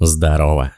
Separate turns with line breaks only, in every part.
Здорово.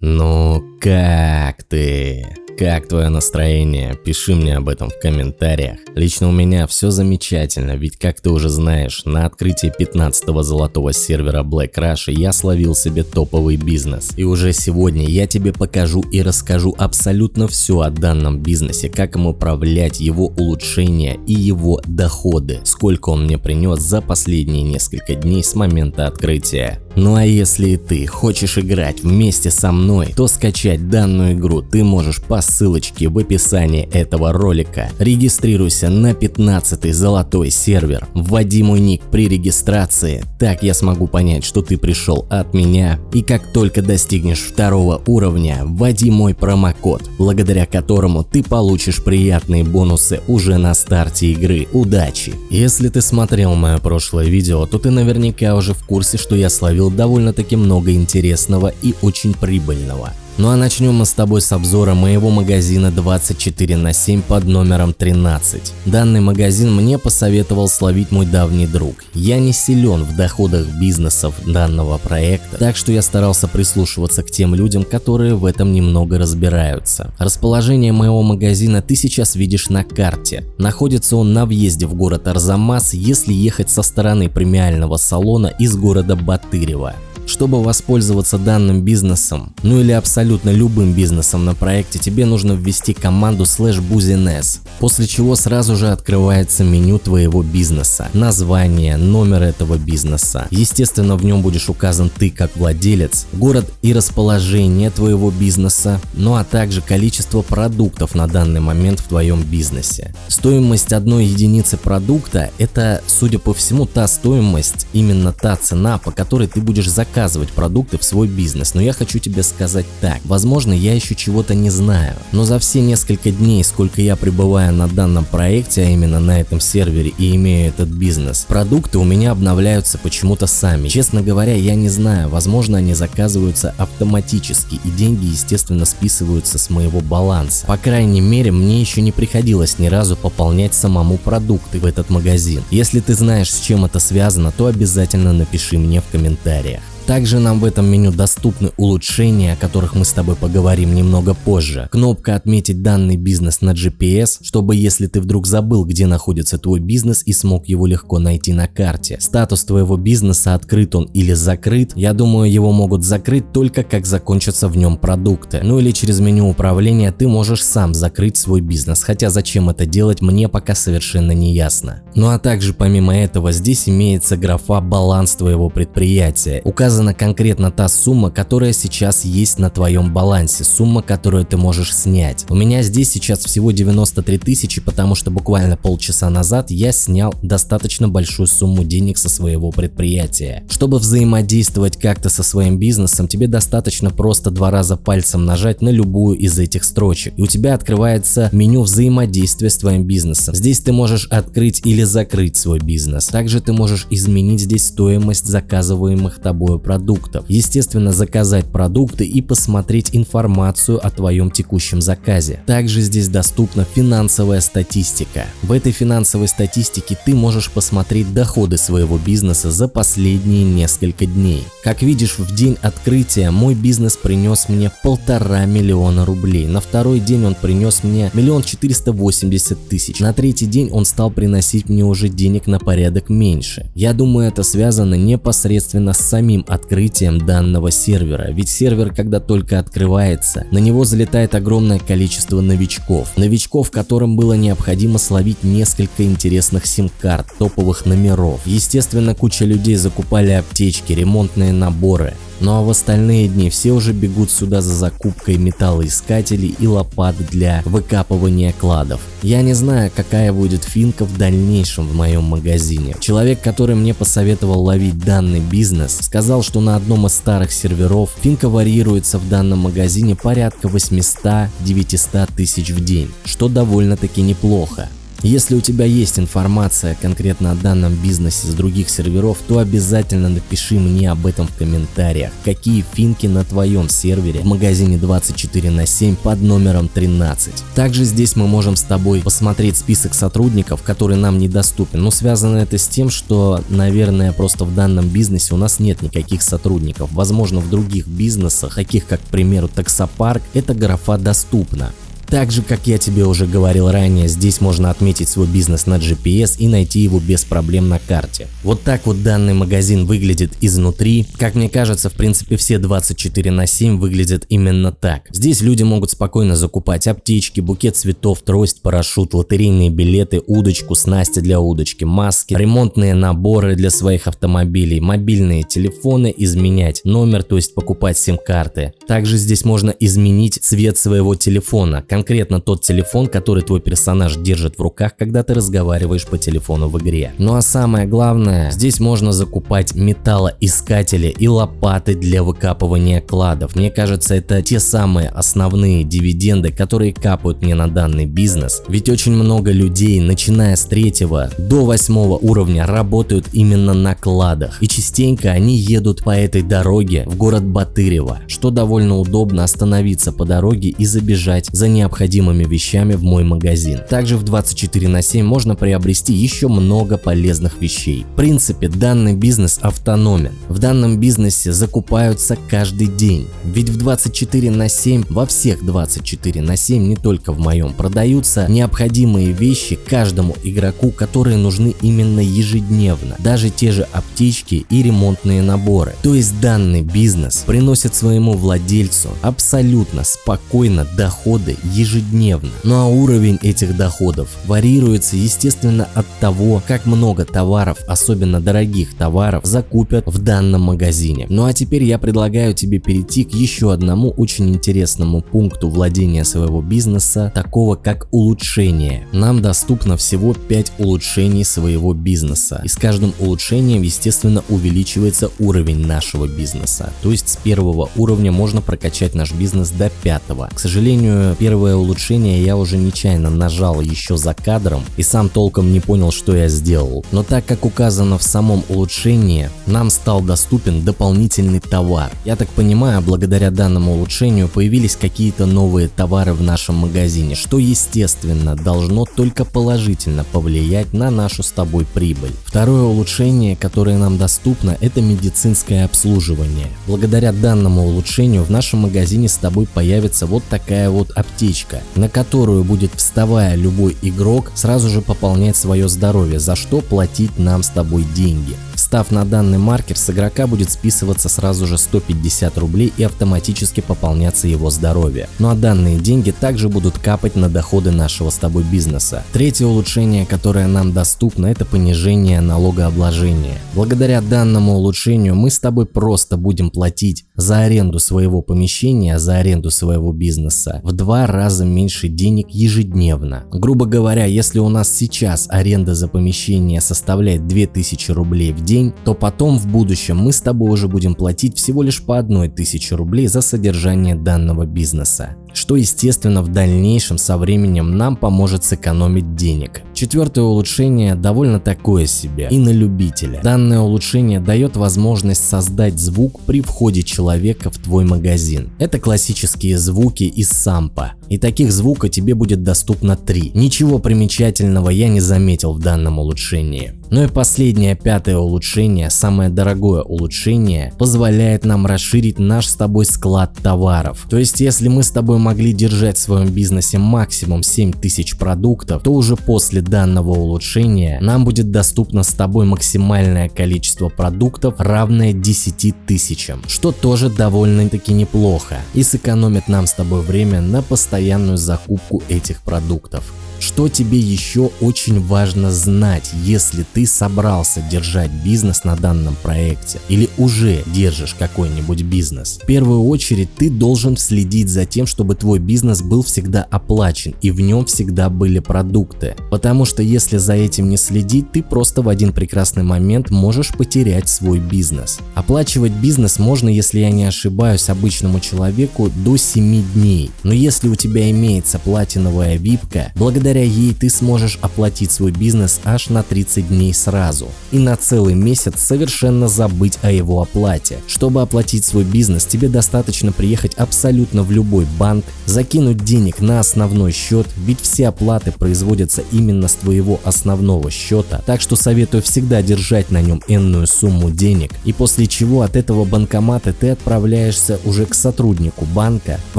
Ну как ты? Как твое настроение? Пиши мне об этом в комментариях. Лично у меня все замечательно, ведь как ты уже знаешь, на открытии 15-го золотого сервера Black Rush я словил себе топовый бизнес. И уже сегодня я тебе покажу и расскажу абсолютно все о данном бизнесе, как им управлять, его улучшения и его доходы, сколько он мне принес за последние несколько дней с момента открытия. Ну а если и ты хочешь играть вместе со мной, то скачать данную игру ты можешь по ссылочке в описании этого ролика. Регистрируйся на 15 золотой сервер, вводи мой ник при регистрации, так я смогу понять, что ты пришел от меня. И как только достигнешь второго уровня, вводи мой промокод, благодаря которому ты получишь приятные бонусы уже на старте игры. Удачи! Если ты смотрел мое прошлое видео, то ты наверняка уже в курсе, что я словил довольно-таки много интересного и очень прибыльного. Ну а начнем мы с тобой с обзора моего магазина 24 на 7 под номером 13. Данный магазин мне посоветовал словить мой давний друг. Я не силен в доходах бизнесов данного проекта, так что я старался прислушиваться к тем людям, которые в этом немного разбираются. Расположение моего магазина ты сейчас видишь на карте. Находится он на въезде в город Арзамас, если ехать со стороны премиального салона из города Батырева. Чтобы воспользоваться данным бизнесом, ну или абсолютно любым бизнесом на проекте, тебе нужно ввести команду slash buzines, после чего сразу же открывается меню твоего бизнеса, название, номер этого бизнеса. Естественно, в нем будешь указан ты как владелец, город и расположение твоего бизнеса, ну а также количество продуктов на данный момент в твоем бизнесе. Стоимость одной единицы продукта – это, судя по всему, та стоимость, именно та цена, по которой ты будешь заказывать заказывать продукты в свой бизнес, но я хочу тебе сказать так, возможно я еще чего-то не знаю, но за все несколько дней, сколько я пребываю на данном проекте, а именно на этом сервере и имею этот бизнес, продукты у меня обновляются почему-то сами. Честно говоря, я не знаю, возможно они заказываются автоматически и деньги естественно списываются с моего баланса. По крайней мере, мне еще не приходилось ни разу пополнять самому продукты в этот магазин. Если ты знаешь, с чем это связано, то обязательно напиши мне в комментариях. Также нам в этом меню доступны улучшения, о которых мы с тобой поговорим немного позже. Кнопка «Отметить данный бизнес на GPS», чтобы если ты вдруг забыл, где находится твой бизнес и смог его легко найти на карте. Статус твоего бизнеса, открыт он или закрыт, я думаю его могут закрыть только как закончатся в нем продукты. Ну или через меню управления ты можешь сам закрыть свой бизнес, хотя зачем это делать мне пока совершенно не ясно. Ну а также помимо этого здесь имеется графа «Баланс твоего предприятия». Указан указана конкретно та сумма, которая сейчас есть на твоем балансе, сумма, которую ты можешь снять. У меня здесь сейчас всего 93 тысячи, потому что буквально полчаса назад я снял достаточно большую сумму денег со своего предприятия. Чтобы взаимодействовать как-то со своим бизнесом, тебе достаточно просто два раза пальцем нажать на любую из этих строчек, и у тебя открывается меню взаимодействия с твоим бизнесом. Здесь ты можешь открыть или закрыть свой бизнес. Также ты можешь изменить здесь стоимость заказываемых тобой продуктов. Естественно, заказать продукты и посмотреть информацию о твоем текущем заказе. Также здесь доступна финансовая статистика. В этой финансовой статистике ты можешь посмотреть доходы своего бизнеса за последние несколько дней. Как видишь, в день открытия мой бизнес принес мне полтора миллиона рублей. На второй день он принес мне миллион четыреста восемьдесят тысяч. На третий день он стал приносить мне уже денег на порядок меньше. Я думаю, это связано непосредственно с самим открытием данного сервера, ведь сервер, когда только открывается, на него залетает огромное количество новичков. Новичков, которым было необходимо словить несколько интересных сим-карт, топовых номеров. Естественно, куча людей закупали аптечки, ремонтные наборы. Ну а в остальные дни все уже бегут сюда за закупкой металлоискателей и лопат для выкапывания кладов. Я не знаю, какая будет финка в дальнейшем в моем магазине. Человек, который мне посоветовал ловить данный бизнес, сказал, что на одном из старых серверов финка варьируется в данном магазине порядка 800-900 тысяч в день, что довольно-таки неплохо. Если у тебя есть информация конкретно о данном бизнесе с других серверов, то обязательно напиши мне об этом в комментариях. Какие финки на твоем сервере в магазине 24 на 7 под номером 13. Также здесь мы можем с тобой посмотреть список сотрудников, который нам недоступен. Но связано это с тем, что, наверное, просто в данном бизнесе у нас нет никаких сотрудников. Возможно, в других бизнесах, таких как, к примеру, таксопарк, эта графа доступна. Также, как я тебе уже говорил ранее, здесь можно отметить свой бизнес на GPS и найти его без проблем на карте. Вот так вот данный магазин выглядит изнутри. Как мне кажется, в принципе все 24 на 7 выглядят именно так. Здесь люди могут спокойно закупать аптечки, букет цветов, трость, парашют, лотерейные билеты, удочку, снасти для удочки, маски, ремонтные наборы для своих автомобилей, мобильные телефоны, изменять номер, то есть покупать сим-карты. Также здесь можно изменить цвет своего телефона, конкретно тот телефон, который твой персонаж держит в руках, когда ты разговариваешь по телефону в игре. Ну а самое главное, здесь можно закупать металлоискатели и лопаты для выкапывания кладов. Мне кажется, это те самые основные дивиденды, которые капают мне на данный бизнес. Ведь очень много людей, начиная с третьего до восьмого уровня, работают именно на кладах. И частенько они едут по этой дороге в город Батырево, что довольно удобно остановиться по дороге и забежать за необходимым необходимыми вещами в мой магазин. Также в 24 на 7 можно приобрести еще много полезных вещей. В принципе, данный бизнес автономен. В данном бизнесе закупаются каждый день. Ведь в 24 на 7, во всех 24 на 7, не только в моем, продаются необходимые вещи каждому игроку, которые нужны именно ежедневно. Даже те же аптечки и ремонтные наборы. То есть данный бизнес приносит своему владельцу абсолютно спокойно доходы ежедневно ежедневно. Ну а уровень этих доходов варьируется естественно от того, как много товаров, особенно дорогих товаров, закупят в данном магазине. Ну а теперь я предлагаю тебе перейти к еще одному очень интересному пункту владения своего бизнеса, такого как улучшение. Нам доступно всего 5 улучшений своего бизнеса. И с каждым улучшением, естественно, увеличивается уровень нашего бизнеса. То есть с первого уровня можно прокачать наш бизнес до пятого. К сожалению, первое первое улучшение я уже нечаянно нажал еще за кадром и сам толком не понял, что я сделал. Но так как указано в самом улучшении, нам стал доступен дополнительный товар. Я так понимаю, благодаря данному улучшению появились какие-то новые товары в нашем магазине, что естественно должно только положительно повлиять на нашу с тобой прибыль. Второе улучшение, которое нам доступно, это медицинское обслуживание. Благодаря данному улучшению в нашем магазине с тобой появится вот такая вот аптечка табличка, на которую будет вставая любой игрок сразу же пополнять свое здоровье, за что платить нам с тобой деньги. Встав на данный маркер, с игрока будет списываться сразу же 150 рублей и автоматически пополняться его здоровье. Ну а данные деньги также будут капать на доходы нашего с тобой бизнеса. Третье улучшение, которое нам доступно, это понижение налогообложения. Благодаря данному улучшению мы с тобой просто будем платить за аренду своего помещения, за аренду своего бизнеса в два раза меньше денег ежедневно. Грубо говоря, если у нас сейчас аренда за помещение составляет 2000 рублей в день, то потом в будущем мы с тобой уже будем платить всего лишь по одной тысяче рублей за содержание данного бизнеса что естественно в дальнейшем со временем нам поможет сэкономить денег. Четвертое улучшение довольно такое себе и на любителя. Данное улучшение дает возможность создать звук при входе человека в твой магазин. Это классические звуки из сампа. И таких звука тебе будет доступно три. Ничего примечательного я не заметил в данном улучшении. Ну и последнее, пятое улучшение, самое дорогое улучшение, позволяет нам расширить наш с тобой склад товаров. То есть если мы с тобой могли держать в своем бизнесе максимум 7000 продуктов, то уже после данного улучшения нам будет доступно с тобой максимальное количество продуктов, равное 10 тысячам, что тоже довольно-таки неплохо и сэкономит нам с тобой время на постоянную закупку этих продуктов. Что тебе еще очень важно знать, если ты собрался держать бизнес на данном проекте или уже держишь какой-нибудь бизнес? В первую очередь ты должен следить за тем, чтобы твой бизнес был всегда оплачен и в нем всегда были продукты. Потому что если за этим не следить, ты просто в один прекрасный момент можешь потерять свой бизнес. Оплачивать бизнес можно, если я не ошибаюсь, обычному человеку до 7 дней. Но если у тебя имеется платиновая випка, благодаря Благодаря ей ты сможешь оплатить свой бизнес аж на 30 дней сразу и на целый месяц совершенно забыть о его оплате. Чтобы оплатить свой бизнес, тебе достаточно приехать абсолютно в любой банк, закинуть денег на основной счет, ведь все оплаты производятся именно с твоего основного счета, так что советую всегда держать на нем энную сумму денег и после чего от этого банкомата ты отправляешься уже к сотруднику банка в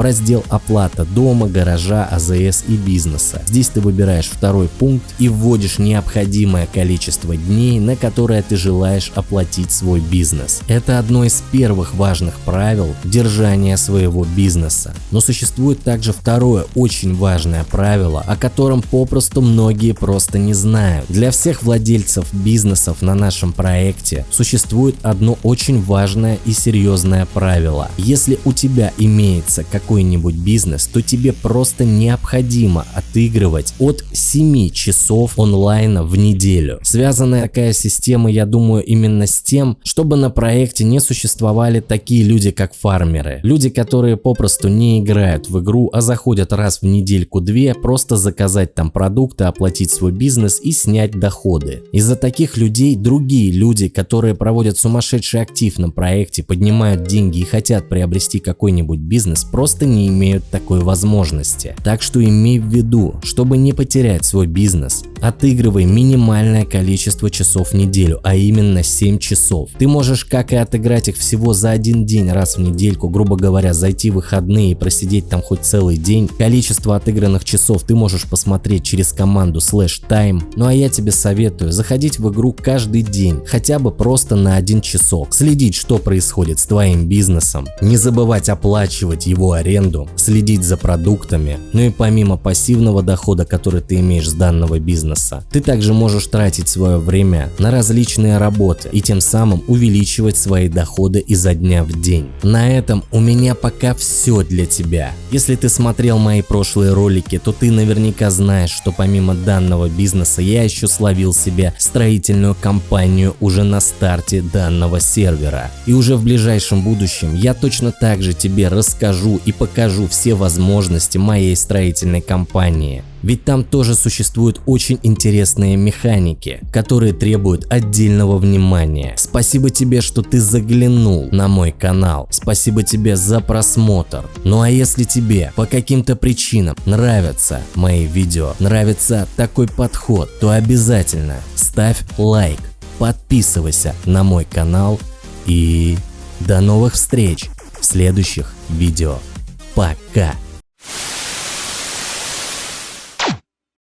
раздел оплата дома, гаража, АЗС и бизнеса. Здесь ты выбираешь второй пункт и вводишь необходимое количество дней, на которое ты желаешь оплатить свой бизнес. Это одно из первых важных правил держания своего бизнеса. Но существует также второе очень важное правило, о котором попросту многие просто не знают. Для всех владельцев бизнесов на нашем проекте существует одно очень важное и серьезное правило. Если у тебя имеется какой-нибудь бизнес, то тебе просто необходимо отыгрывать от 7 часов онлайна в неделю. Связанная такая система, я думаю, именно с тем, чтобы на проекте не существовали такие люди, как фармеры. Люди, которые попросту не играют в игру, а заходят раз в недельку-две, просто заказать там продукты, оплатить свой бизнес и снять доходы. Из-за таких людей другие люди, которые проводят сумасшедший актив на проекте, поднимают деньги и хотят приобрести какой-нибудь бизнес, просто не имеют такой возможности. Так что имей в виду, чтобы не потерять свой бизнес, отыгрывай минимальное количество часов в неделю, а именно 7 часов. Ты можешь как и отыграть их всего за один день раз в недельку, грубо говоря, зайти в выходные и просидеть там хоть целый день. Количество отыгранных часов ты можешь посмотреть через команду slash time. Ну а я тебе советую заходить в игру каждый день, хотя бы просто на один часок, следить, что происходит с твоим бизнесом, не забывать оплачивать его аренду, следить за продуктами, ну и помимо пассивного дохода, который ты имеешь с данного бизнеса, ты также можешь тратить свое время на различные работы и тем самым увеличивать свои доходы изо дня в день. На этом у меня пока все для тебя. Если ты смотрел мои прошлые ролики, то ты наверняка знаешь, что помимо данного бизнеса я еще словил себе строительную компанию уже на старте данного сервера. И уже в ближайшем будущем я точно так же тебе расскажу и покажу все возможности моей строительной компании. Ведь там тоже существуют очень интересные механики, которые требуют отдельного внимания. Спасибо тебе, что ты заглянул на мой канал. Спасибо тебе за просмотр. Ну а если тебе по каким-то причинам нравятся мои видео, нравится такой подход, то обязательно ставь лайк, подписывайся на мой канал и до новых встреч в следующих видео. Пока!